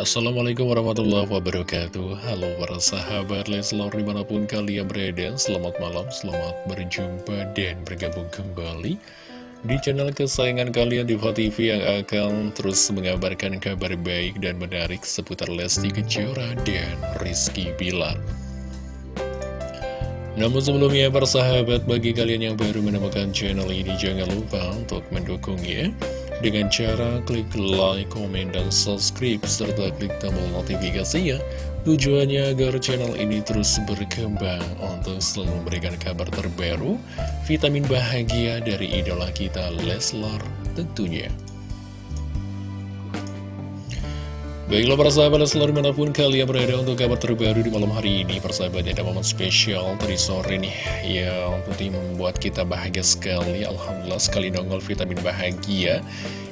Assalamualaikum warahmatullahi wabarakatuh. Halo para sahabat Leslar di mana pun kalian berada Selamat malam, selamat berjumpa dan bergabung kembali Di channel kesayangan kalian di TV yang akan terus mengabarkan kabar baik dan menarik Seputar Lesti Kejora dan Rizky Bilar. Namun sebelumnya para sahabat bagi kalian yang baru menemukan channel ini jangan lupa untuk mendukungnya dengan cara klik like, komen, dan subscribe, serta klik tombol notifikasinya. Tujuannya agar channel ini terus berkembang untuk selalu memberikan kabar terbaru, vitamin bahagia dari idola kita Leslar tentunya. Baiklah para sahabat selalu di mana pun kalian berada untuk kabar terbaru di malam hari ini Persahabat ada momen spesial dari sore nih Yang tentunya membuat kita bahagia sekali. Alhamdulillah sekali nongol vitamin bahagia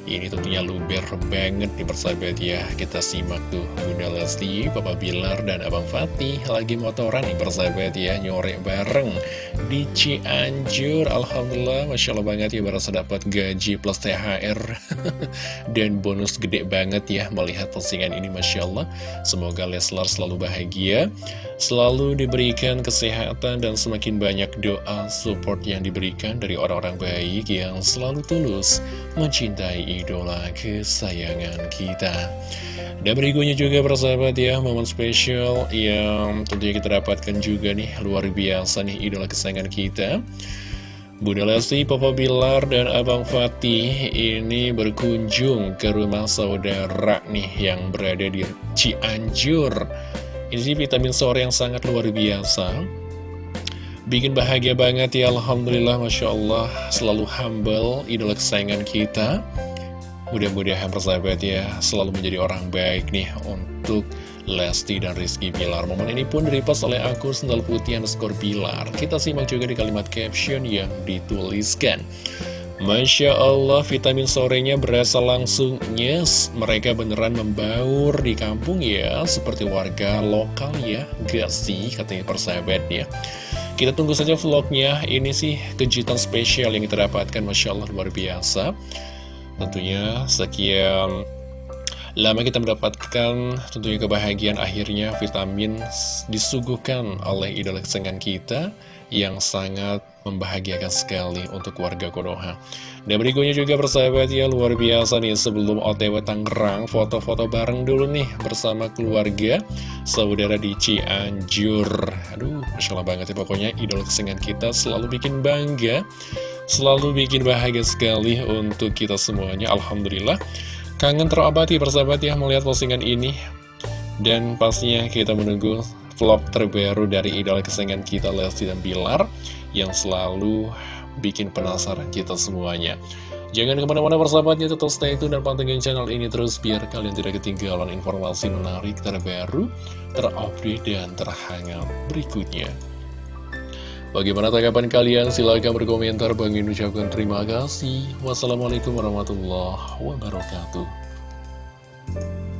ini tentunya luber banget nih persahabat ya. Kita simak tuh Bunda Lesti, Papa Bilar, dan Abang Fatih Lagi motoran nih persahabat ya Nyore bareng di Cianjur. Alhamdulillah Masya Allah banget ya Berasa dapat gaji plus THR Dan bonus gede banget ya Melihat postingan ini Masya Allah. Semoga Leslar selalu bahagia Selalu diberikan kesehatan dan semakin banyak doa support yang diberikan dari orang-orang baik yang selalu tulus mencintai idola kesayangan kita. Dan berikutnya juga persahabat ya, momen spesial yang tentunya kita dapatkan juga nih, luar biasa nih idola kesayangan kita. Bunda Lesti, Papa Bilar, dan Abang Fatih ini berkunjung ke rumah saudara nih yang berada di Cianjur. Ini vitamin sore yang sangat luar biasa Bikin bahagia banget ya Alhamdulillah Masya Allah Selalu humble Idola kesayangan kita Mudah-mudahan persahabat ya Selalu menjadi orang baik nih Untuk Lesti dan Rizky Pilar Momen ini pun direpost oleh akun Sendal Putih underscore Pilar Kita simak juga di kalimat caption yang dituliskan. Masya Allah, vitamin sorenya berasa langsung Yes, mereka beneran membaur di kampung ya. Seperti warga lokal ya. Gak sih, katanya persahabat ya Kita tunggu saja vlognya. Ini sih kejutan spesial yang kita dapatkan. Masya Allah, luar biasa Tentunya sekian lama kita mendapatkan tentunya kebahagiaan akhirnya vitamin disuguhkan oleh idola kesenangan kita yang sangat membahagiakan sekali untuk warga Konoha. Dan berikutnya juga persahabat ya, luar biasa nih sebelum OTW Tangerang, foto-foto bareng dulu nih bersama keluarga, saudara di Cianjur. Aduh, Masya Allah banget ya pokoknya idola kesenangan kita selalu bikin bangga, selalu bikin bahagia sekali untuk kita semuanya, Alhamdulillah. Kangen terobati persahabat ya melihat postingan ini. Dan pastinya kita menunggu vlog terbaru dari idola kesayangan kita Lesti dan Bilar yang selalu bikin penasaran kita semuanya. Jangan ke mana-mana persahabatnya, tetap stay tune dan pantengin channel ini terus biar kalian tidak ketinggalan informasi menarik terbaru, terupdate, dan terhangat berikutnya. Bagaimana tanggapan kalian? Silahkan berkomentar. Bang ucapkan terima kasih. Wassalamualaikum warahmatullahi wabarakatuh.